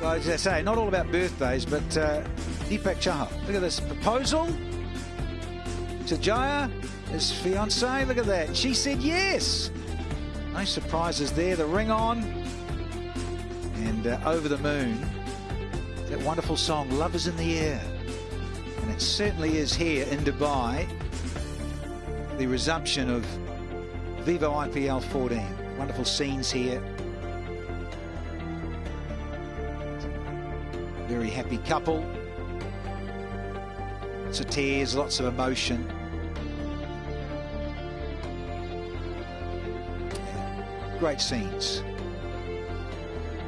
Well, as I say, not all about birthdays, but uh, Deepak Chahar. Look at this proposal to Jaya, his fiancee. Look at that. She said yes. No surprises there. The ring on. And uh, over the moon. That wonderful song, Love is in the Air. And it certainly is here in Dubai. The resumption of Vivo IPL 14. Wonderful scenes here. Very happy couple. Lots of tears, lots of emotion. Great scenes.